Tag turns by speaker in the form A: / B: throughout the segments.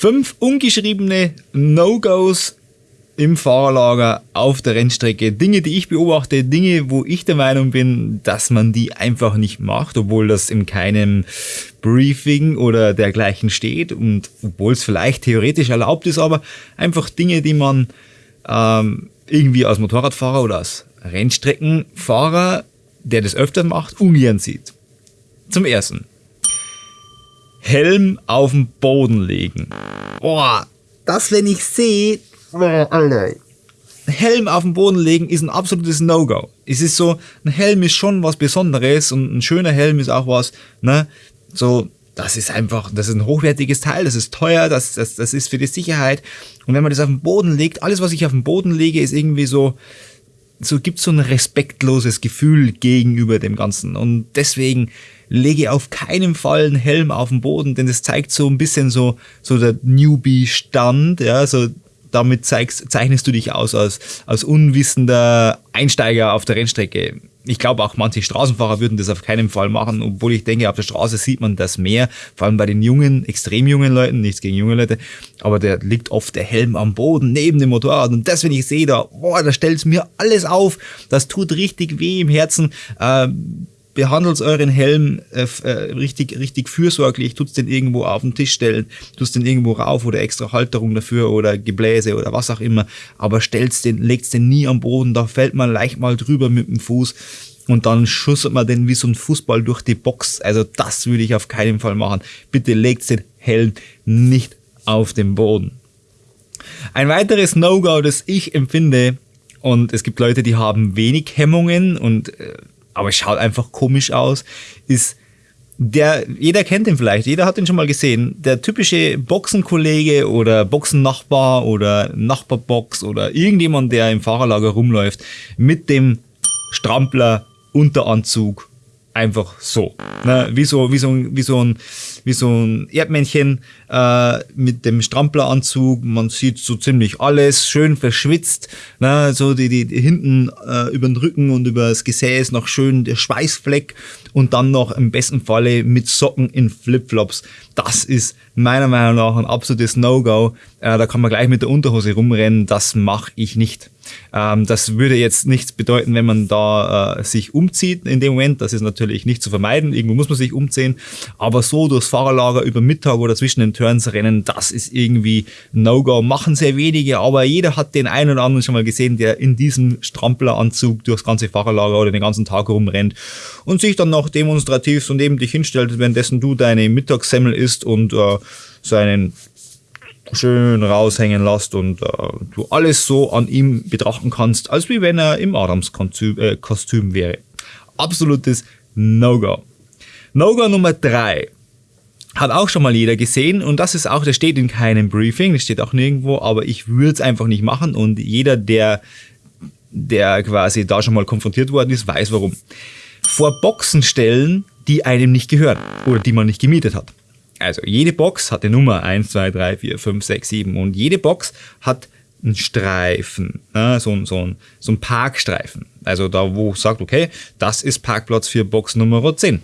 A: Fünf ungeschriebene No-Gos im Fahrerlager auf der Rennstrecke. Dinge, die ich beobachte, Dinge, wo ich der Meinung bin, dass man die einfach nicht macht, obwohl das in keinem Briefing oder dergleichen steht und obwohl es vielleicht theoretisch erlaubt ist, aber einfach Dinge, die man ähm, irgendwie als Motorradfahrer oder als Rennstreckenfahrer, der das öfter macht, ungern sieht. Zum ersten. Helm auf den Boden legen. Boah, das, wenn ich sehe, Helm auf den Boden legen ist ein absolutes No-Go. Es ist so, ein Helm ist schon was Besonderes und ein schöner Helm ist auch was, ne, so, das ist einfach, das ist ein hochwertiges Teil, das ist teuer, das, das, das ist für die Sicherheit. Und wenn man das auf den Boden legt, alles, was ich auf den Boden lege, ist irgendwie so, so gibt so ein respektloses Gefühl gegenüber dem Ganzen. Und deswegen lege auf keinen Fall einen Helm auf den Boden, denn das zeigt so ein bisschen so, so der Newbie-Stand, ja, so damit zeigst, zeichnest du dich aus als, als unwissender Einsteiger auf der Rennstrecke. Ich glaube auch manche Straßenfahrer würden das auf keinen Fall machen, obwohl ich denke, auf der Straße sieht man das mehr, vor allem bei den jungen, extrem jungen Leuten, nichts gegen junge Leute, aber der liegt oft der Helm am Boden neben dem Motorrad und das, wenn ich sehe, da, boah, da stellt es mir alles auf, das tut richtig weh im Herzen. Ähm, behandelt euren Helm äh, äh, richtig, richtig fürsorglich, tut's den irgendwo auf den Tisch stellen, tut's den irgendwo rauf oder extra Halterung dafür oder Gebläse oder was auch immer, aber stellt's den, legt's den nie am Boden, da fällt man leicht mal drüber mit dem Fuß und dann schusselt man den wie so ein Fußball durch die Box. Also das würde ich auf keinen Fall machen. Bitte legt den Helm nicht auf den Boden. Ein weiteres No-Go, das ich empfinde, und es gibt Leute, die haben wenig Hemmungen und äh, aber es schaut einfach komisch aus, ist der, jeder kennt ihn vielleicht, jeder hat ihn schon mal gesehen. Der typische Boxenkollege oder Boxennachbar oder Nachbarbox oder irgendjemand, der im Fahrerlager rumläuft, mit dem Strampler, Unteranzug, einfach so. Ne? Wie, so, wie, so, wie, so ein, wie so ein Erdmännchen äh, mit dem Strampelanzug. Man sieht so ziemlich alles, schön verschwitzt. Ne? So die, die, die hinten äh, über den Rücken und über das Gesäß noch schön der Schweißfleck und dann noch im besten Falle mit Socken in Flipflops. Das ist meiner Meinung nach ein absolutes No-Go. Äh, da kann man gleich mit der Unterhose rumrennen. Das mache ich nicht. Ähm, das würde jetzt nichts bedeuten, wenn man da äh, sich umzieht in dem Moment. Das ist natürlich nicht zu vermeiden. Irgendwo muss man sich umziehen. Aber so durchs Fahrerlager über Mittag oder zwischen den Turns rennen, das ist irgendwie No-Go. Machen sehr wenige, aber jeder hat den einen oder anderen schon mal gesehen, der in diesem Strampelanzug durchs ganze Fahrerlager oder den ganzen Tag rumrennt und sich dann noch demonstrativ so neben dich hinstellt, währenddessen du deine Mittagssemmel isst und äh, seinen schön raushängen lässt und äh, du alles so an ihm betrachten kannst, als wie wenn er im Adams-Kostüm äh, wäre. Absolutes No-Go. No-Go Nummer drei hat auch schon mal jeder gesehen und das ist auch, das steht in keinem Briefing, das steht auch nirgendwo, aber ich würde es einfach nicht machen und jeder, der, der quasi da schon mal konfrontiert worden ist, weiß warum. Vor Boxen stellen, die einem nicht gehören oder die man nicht gemietet hat. Also jede Box hat eine Nummer 1, 2, 3, 4, 5, 6, 7 und jede Box hat einen Streifen, ne? so, so, so ein Parkstreifen. Also da, wo sagt, okay, das ist Parkplatz für Box Nummer 10.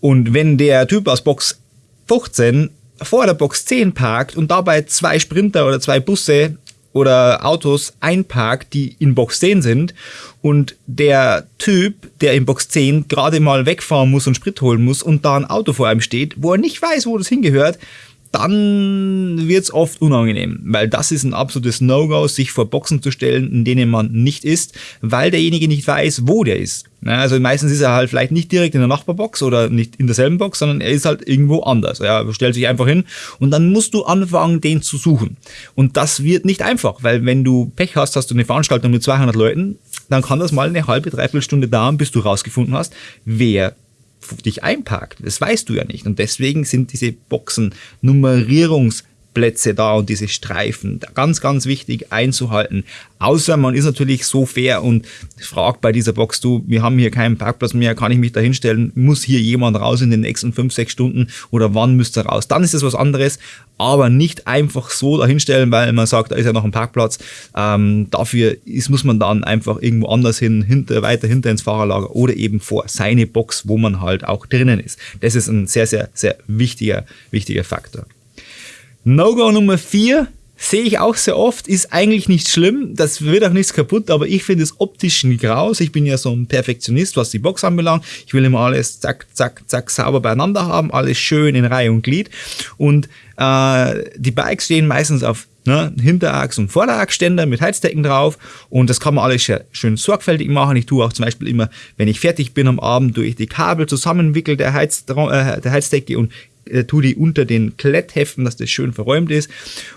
A: Und wenn der Typ aus Box 15 vor der Box 10 parkt und dabei zwei Sprinter oder zwei Busse oder Autos einparkt, die in Box 10 sind und der Typ, der in Box 10 gerade mal wegfahren muss und Sprit holen muss und da ein Auto vor einem steht, wo er nicht weiß, wo das hingehört, dann wird es oft unangenehm, weil das ist ein absolutes No-Go, sich vor Boxen zu stellen, in denen man nicht ist, weil derjenige nicht weiß, wo der ist. Also meistens ist er halt vielleicht nicht direkt in der Nachbarbox oder nicht in derselben Box, sondern er ist halt irgendwo anders. Er stellt sich einfach hin und dann musst du anfangen, den zu suchen. Und das wird nicht einfach, weil wenn du Pech hast, hast du eine Veranstaltung mit 200 Leuten, dann kann das mal eine halbe, dreiviertel Stunde dauern, bis du rausgefunden hast, wer dich einparkt. Das weißt du ja nicht. Und deswegen sind diese Boxen Nummerierungs- Plätze da und diese Streifen. Ganz, ganz wichtig einzuhalten. Außer man ist natürlich so fair und fragt bei dieser Box, du, wir haben hier keinen Parkplatz mehr, kann ich mich da hinstellen? Muss hier jemand raus in den nächsten fünf, sechs Stunden oder wann müsste er raus? Dann ist das was anderes, aber nicht einfach so dahinstellen, weil man sagt, da ist ja noch ein Parkplatz. Ähm, dafür ist, muss man dann einfach irgendwo anders hin, hinter, weiter hinter ins Fahrerlager oder eben vor seine Box, wo man halt auch drinnen ist. Das ist ein sehr, sehr, sehr wichtiger, wichtiger Faktor. No-Go Nummer 4 sehe ich auch sehr oft, ist eigentlich nicht schlimm, das wird auch nichts kaputt, aber ich finde es optisch nicht raus. Ich bin ja so ein Perfektionist, was die Box anbelangt. Ich will immer alles zack, zack, zack sauber beieinander haben, alles schön in Reihe und Glied. Und äh, die Bikes stehen meistens auf ne, Hinterachs- und Vorderachsständer mit Heizdecken drauf und das kann man alles schön sorgfältig machen. Ich tue auch zum Beispiel immer, wenn ich fertig bin am Abend, durch die Kabel zusammenwickel der, Heiz, äh, der Heizdecke und äh, tue die unter den Klettheften, dass das schön verräumt ist.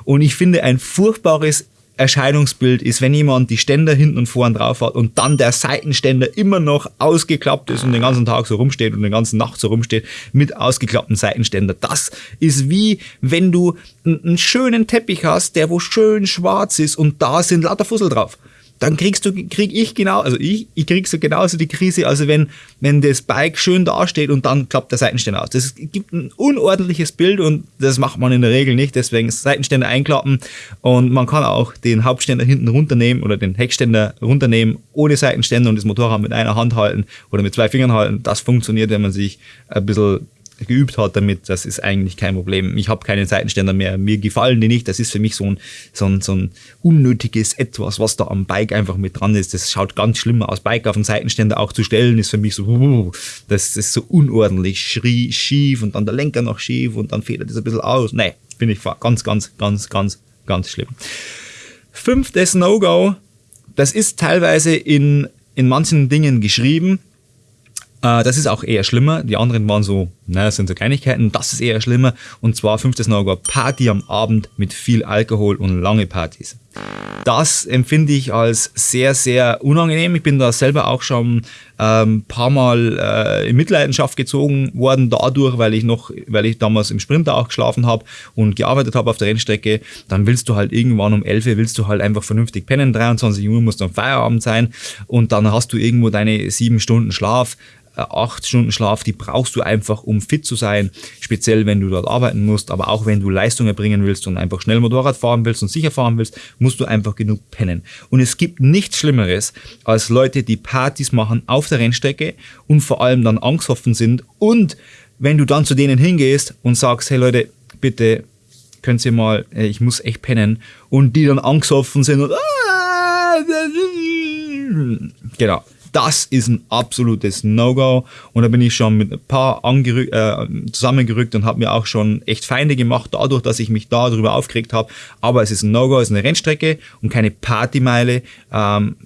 A: Und ich finde ein furchtbares Erscheinungsbild ist, wenn jemand die Ständer hinten und vorn drauf hat und dann der Seitenständer immer noch ausgeklappt ist und den ganzen Tag so rumsteht und den ganzen Nacht so rumsteht mit ausgeklappten Seitenständer. Das ist wie wenn du einen schönen Teppich hast, der wo schön schwarz ist und da sind lauter Fussel drauf dann kriegst du, krieg ich genau, also ich, ich krieg so genauso die Krise, also wenn, wenn das Bike schön dasteht und dann klappt der Seitenständer aus. Das gibt ein unordentliches Bild und das macht man in der Regel nicht, deswegen Seitenständer einklappen und man kann auch den Hauptständer hinten runternehmen oder den Heckständer runternehmen ohne Seitenständer und das Motorrad mit einer Hand halten oder mit zwei Fingern halten. Das funktioniert, wenn man sich ein bisschen geübt hat damit, das ist eigentlich kein Problem. Ich habe keine Seitenständer mehr, mir gefallen die nicht. Das ist für mich so ein, so ein, so ein unnötiges Etwas, was da am Bike einfach mit dran ist. Das schaut ganz schlimm aus. Bike auf den Seitenständer auch zu stellen, ist für mich so, das ist so unordentlich, schrie, schief und dann der Lenker noch schief und dann federt das ein bisschen aus. Nee, finde ich ganz, ganz, ganz, ganz, ganz schlimm. Fünftes No-Go, das ist teilweise in, in manchen Dingen geschrieben, äh, das ist auch eher schlimmer. Die anderen waren so, naja, sind so Kleinigkeiten. Das ist eher schlimmer. Und zwar fünftes No-Go, Party am Abend mit viel Alkohol und lange Partys. Das empfinde ich als sehr, sehr unangenehm. Ich bin da selber auch schon ein ähm, paar Mal äh, in Mitleidenschaft gezogen worden dadurch, weil ich noch, weil ich damals im Sprinter auch geschlafen habe und gearbeitet habe auf der Rennstrecke. Dann willst du halt irgendwann um 11 Uhr willst du halt einfach vernünftig pennen. 23 Uhr muss dann Feierabend sein und dann hast du irgendwo deine sieben Stunden Schlaf. Äh, acht Stunden Schlaf, die brauchst du einfach, um fit zu sein, speziell wenn du dort arbeiten musst, aber auch wenn du Leistung erbringen willst und einfach schnell Motorrad fahren willst und sicher fahren willst, musst du einfach genug pennen. Und es gibt nichts Schlimmeres als Leute, die Partys machen auf der Rennstrecke und vor allem dann angsthoffen sind und wenn du dann zu denen hingehst und sagst, hey Leute, bitte könnt ihr mal, äh, ich muss echt pennen und die dann angsthoffen sind und ah, genau, das ist ein absolutes No-Go. Und da bin ich schon mit ein paar äh, zusammengerückt und habe mir auch schon echt Feinde gemacht, dadurch, dass ich mich darüber aufgeregt habe. Aber es ist ein No-Go, es ist eine Rennstrecke und keine Partymeile. Ähm,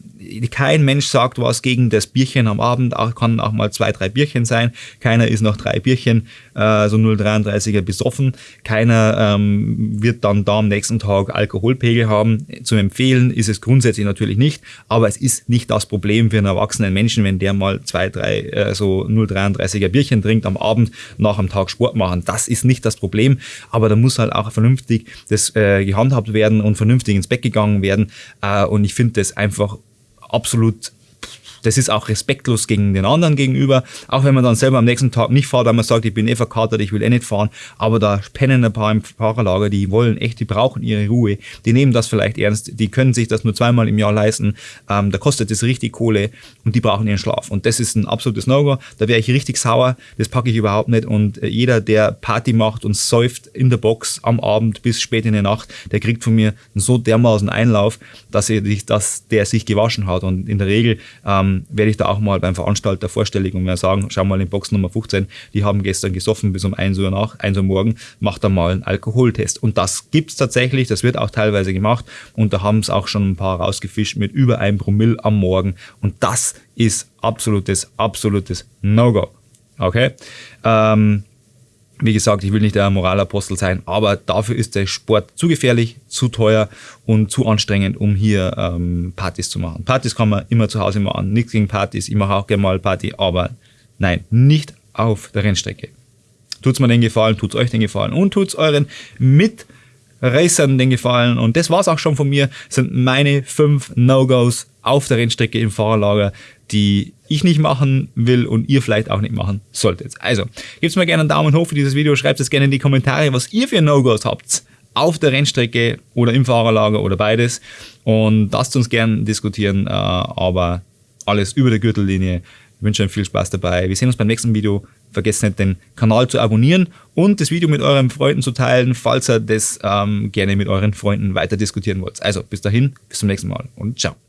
A: kein Mensch sagt was gegen das Bierchen am Abend, auch, kann auch mal zwei, drei Bierchen sein. Keiner ist nach drei Bierchen äh, so 0,33er besoffen. Keiner ähm, wird dann da am nächsten Tag Alkoholpegel haben. Zu empfehlen ist es grundsätzlich natürlich nicht, aber es ist nicht das Problem für einen erwachsenen Menschen, wenn der mal zwei, drei äh, so 0,33er Bierchen trinkt am Abend nach einem Tag Sport machen. Das ist nicht das Problem, aber da muss halt auch vernünftig das äh, gehandhabt werden und vernünftig ins Bett gegangen werden. Äh, und ich finde das einfach absolut das ist auch respektlos gegen den anderen gegenüber, auch wenn man dann selber am nächsten Tag nicht fährt, weil man sagt, ich bin eh verkatert, ich will eh nicht fahren, aber da pennen ein paar im Fahrerlager, die wollen echt, die brauchen ihre Ruhe, die nehmen das vielleicht ernst, die können sich das nur zweimal im Jahr leisten, ähm, da kostet es richtig Kohle und die brauchen ihren Schlaf. Und das ist ein absolutes No-Go, da wäre ich richtig sauer, das packe ich überhaupt nicht. Und äh, jeder, der Party macht und säuft in der Box am Abend bis spät in die Nacht, der kriegt von mir so dermaßen Einlauf, dass, er, dass der sich gewaschen hat. Und in der Regel ähm, ähm, werde ich da auch mal beim Veranstalter vorstellig und werde sagen, schau mal in Box Nummer 15, die haben gestern gesoffen bis um 1 Uhr nach, 1 Uhr morgen, macht da mal einen Alkoholtest. Und das gibt es tatsächlich, das wird auch teilweise gemacht und da haben es auch schon ein paar rausgefischt mit über 1 Promille am Morgen und das ist absolutes, absolutes No-Go. Okay? Ähm, wie gesagt, ich will nicht der Moralapostel sein, aber dafür ist der Sport zu gefährlich, zu teuer und zu anstrengend, um hier ähm, Partys zu machen. Partys kann man immer zu Hause machen, nichts gegen Partys, ich mache auch gerne mal Party, aber nein, nicht auf der Rennstrecke. Tut's mir den Gefallen, tut's euch den Gefallen und tut's euren Mitracern den Gefallen. Und das war's auch schon von mir, sind meine fünf No-Gos auf der Rennstrecke im Fahrerlager, die ich nicht machen will und ihr vielleicht auch nicht machen solltet. Also, gebt mir gerne einen Daumen hoch für dieses Video, schreibt es gerne in die Kommentare, was ihr für No-Gos habt auf der Rennstrecke oder im Fahrerlager oder beides und lasst uns gerne diskutieren, äh, aber alles über der Gürtellinie. Ich wünsche euch viel Spaß dabei. Wir sehen uns beim nächsten Video. Vergesst nicht, den Kanal zu abonnieren und das Video mit euren Freunden zu teilen, falls ihr das ähm, gerne mit euren Freunden weiter diskutieren wollt. Also bis dahin, bis zum nächsten Mal und ciao.